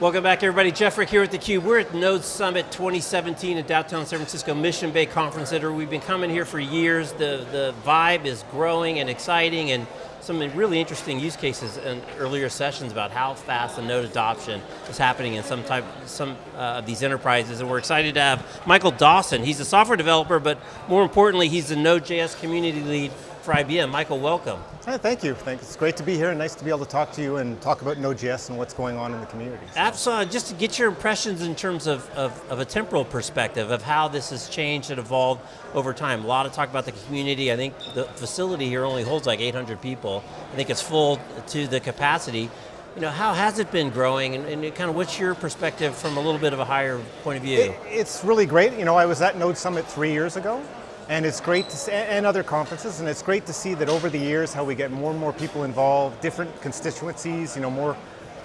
Welcome back everybody, Jeff Frick here at theCUBE. We're at Node Summit 2017 in downtown San Francisco, Mission Bay Conference Center. We've been coming here for years. The, the vibe is growing and exciting and some really interesting use cases in earlier sessions about how fast the node adoption is happening in some type, some uh, of these enterprises, and we're excited to have Michael Dawson. He's a software developer, but more importantly, he's the Node.js community lead for IBM. Michael, welcome. Thank you. Thank you. It's great to be here and nice to be able to talk to you and talk about Node.js and what's going on in the community. So. Absolutely. Just to get your impressions in terms of, of, of, a temporal perspective of how this has changed and evolved over time. A lot of talk about the community. I think the facility here only holds like 800 people. I think it's full to the capacity. You know, how has it been growing and, and, kind of what's your perspective from a little bit of a higher point of view? It, it's really great. You know, I was at Node Summit three years ago and it's great to see, and other conferences, and it's great to see that over the years how we get more and more people involved, different constituencies, you know, more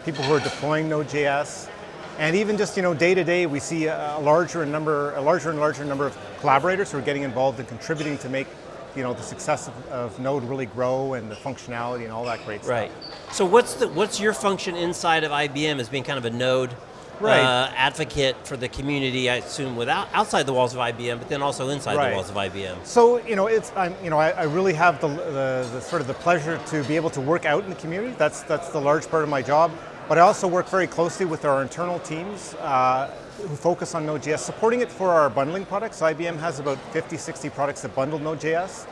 people who are deploying Node.js, and even just you know day to day we see a larger number, a larger and larger number of collaborators who are getting involved and contributing to make you know the success of, of Node really grow and the functionality and all that great stuff. Right. So what's the what's your function inside of IBM as being kind of a Node right. uh, advocate for the community, I assume, without outside the walls of IBM, but then also inside right. the walls of IBM. So, you know, it's I'm, you know, I, I really have the, the, the, sort of the pleasure to be able to work out in the community. That's that's the large part of my job. But I also work very closely with our internal teams uh, who focus on Node.js, supporting it for our bundling products. IBM has about 50, 60 products that bundle Node.js.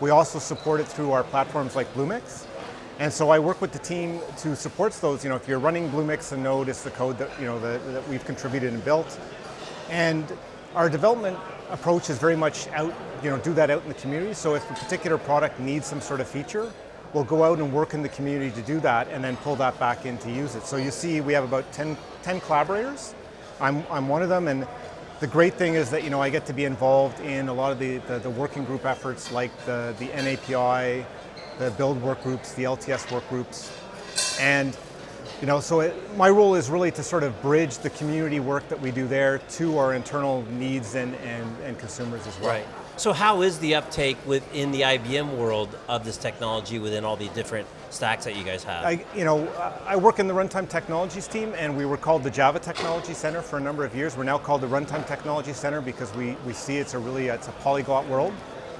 We also support it through our platforms like Bluemix. And so I work with the team to support those. You know, if you're running Bluemix and Node, it's the code that you know that, that we've contributed and built. And our development approach is very much out, you know, do that out in the community. So if a particular product needs some sort of feature, we'll go out and work in the community to do that and then pull that back in to use it. So you see we have about 10, 10 collaborators. I'm, I'm one of them and the great thing is that you know I get to be involved in a lot of the, the, the working group efforts like the, the NAPI, the build work groups, the LTS work groups. And you know, so it, my role is really to sort of bridge the community work that we do there to our internal needs and, and, and consumers as well. Right. So how is the uptake within the IBM world of this technology within all the different stacks that you guys have? I, you know, I work in the Runtime Technologies team and we were called the Java Technology Center for a number of years. We're now called the Runtime Technology Center because we, we see it's a really, it's a polyglot world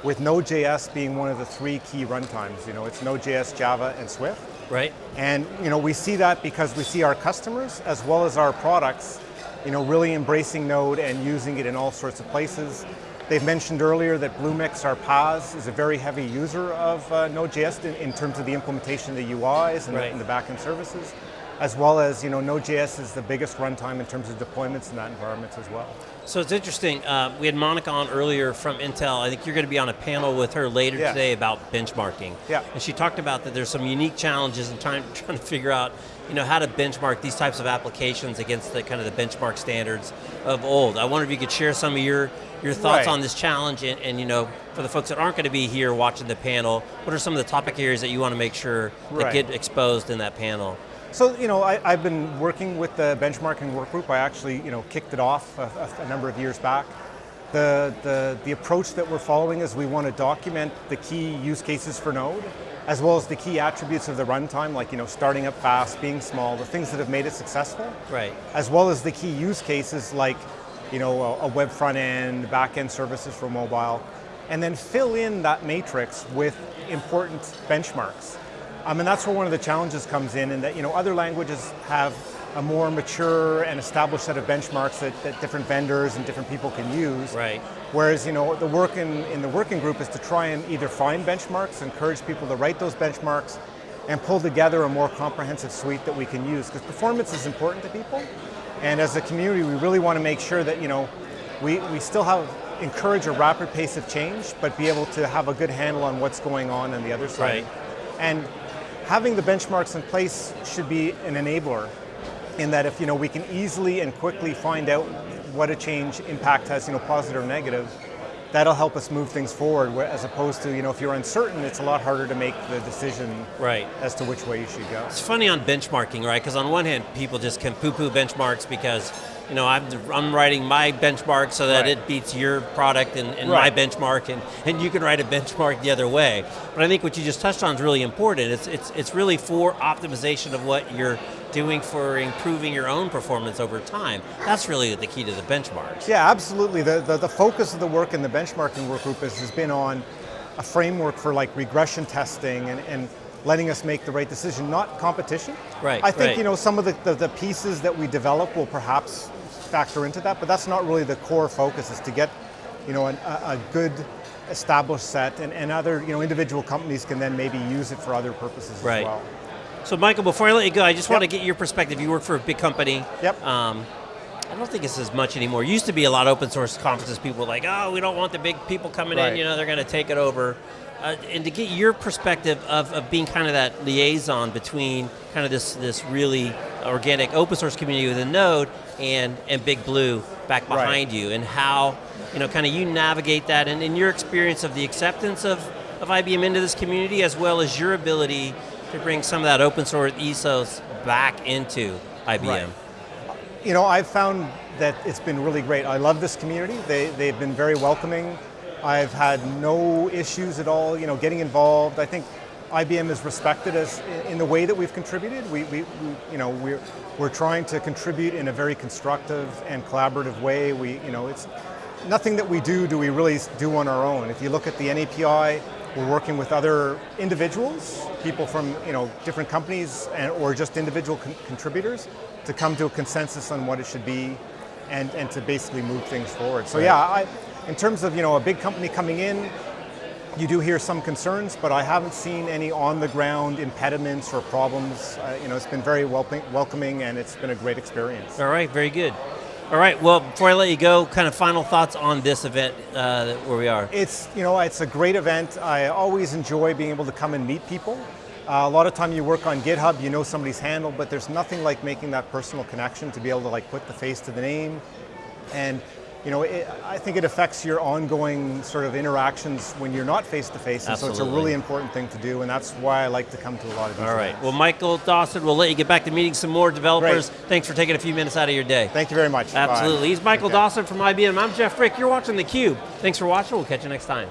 with Node.js being one of the three key runtimes. You know, it's Node.js, Java, and Swift. Right. And you know, we see that because we see our customers as well as our products, you know, really embracing Node and using it in all sorts of places. They've mentioned earlier that Bluemix, our PaaS, is a very heavy user of uh, Node.js in, in, terms of the implementation of the UIs and, right. the, and the backend services as well as you know, Node.js is the biggest runtime in terms of deployments in that environment as well. So it's interesting, uh, we had Monica on earlier from Intel, I think you're going to be on a panel with her later yeah. today about benchmarking. Yeah. And she talked about that there's some unique challenges in trying, trying to figure out you know, how to benchmark these types of applications against the kind of the benchmark standards of old. I wonder if you could share some of your, your thoughts right. on this challenge and, and, you know, for the folks that aren't going to be here watching the panel, what are some of the topic areas that you want to make sure right. that get exposed in that panel? So, you know, I, have been working with the benchmarking work group. I actually, you know, kicked it off a, a, number of years back. The, the, the approach that we're following is we want to document the key use cases for Node, as well as the key attributes of the runtime, like, you know, starting up fast, being small, the things that have made it successful. Right. As well as the key use cases like, you know, a, a web front end, back end services for mobile, and then fill in that matrix with important benchmarks. Um, and that's where one of the challenges comes in, in that you know other languages have a more mature and established set of benchmarks that, that different vendors and different people can use. Right. Whereas you know the work in, in the working group is to try and either find benchmarks, encourage people to write those benchmarks, and pull together a more comprehensive suite that we can use. Because performance is important to people, and as a community, we really want to make sure that you know we, we still have encourage a rapid pace of change, but be able to have a good handle on what's going on on the other side. Right. And having the benchmarks in place should be an enabler in that if you know we can easily and quickly find out what a change impact has, you know, positive or negative, that'll help us move things forward as opposed to, you know, if you're uncertain, it's a lot harder to make the decision right. as to which way you should go. It's funny on benchmarking, right? Because on one hand, people just can poo-poo benchmarks because you know, I'm, I'm writing my benchmark so that Right. it beats your product and, and Right. my benchmark, and, and you can write a benchmark the other way. But I think what you just touched on is really important. It's, it's, it's really for optimization of what you're doing for improving your own performance over time. That's really the key to the benchmarks. Yeah, absolutely. The, the, the focus of the work in the benchmarking work group has, has been on a framework for like regression testing and, and letting us make the right decision, not competition. Right, I think right. you know some of the, the, the pieces that we develop will perhaps factor into that, but that's not really the core focus. Is to get you know an, a, a good established set, and, and other you know individual companies can then maybe use it for other purposes Right. as well. So Michael, before I let you go, I just want to get your perspective. You work for a big company. Yep. Um, I don't think it's as much anymore. It Used to be a lot of open source conferences. People were like, "Oh, we don't want the big people coming in. You know, they're going to take it over." Uh, and to get your perspective of, of being kind of that liaison between kind of this this really organic open source community within Node and and Big Blue back Right. behind you, and how you know kind of you navigate that, and in your experience of the acceptance of of IBM into this community, as well as your ability to bring some of that open source ethos back into IBM. Right. You know, I've found that it's been really great. I love this community. They, they've been very welcoming. I've had no issues at all, you know, getting involved. I think IBM is respected as in the way that we've contributed. We, we, we you know, we're, we're trying to contribute in a very constructive and collaborative way. We, you know, it's nothing that we do do we really do on our own. If you look at the NAPI, we're working with other individuals, people from you know different companies, and, or just individual con- contributors, to come to a consensus on what it should be, and, and to basically move things forward. So Right. yeah, I, in terms of you know a big company coming in, you do hear some concerns, but I haven't seen any on the ground impediments or problems. Uh, you know, it's been very welcoming, welcoming, and it's been a great experience. All right, very good. All right, well, before I let you go, kind of final thoughts on this event uh, where we are. It's you know it's a great event. I always enjoy being able to come and meet people. Uh, a lot of time you work on GitHub, you know somebody's handle, but there's nothing like making that personal connection to be able to like put the face to the name, and you know it, I think it affects your ongoing sort of interactions when you're not face to face, and so it's a really important thing to do, and that's why I like to come to a lot of these. All right, events. well, Michael Dawson, we'll let you get back to meeting some more developers. Great. Thanks for taking a few minutes out of your day. Thank you very much. Bye. Absolutely. He's Michael Okay. Dawson from IBM. I'm Jeff Frick. You're watching theCUBE. Thanks for watching. We'll catch you next time.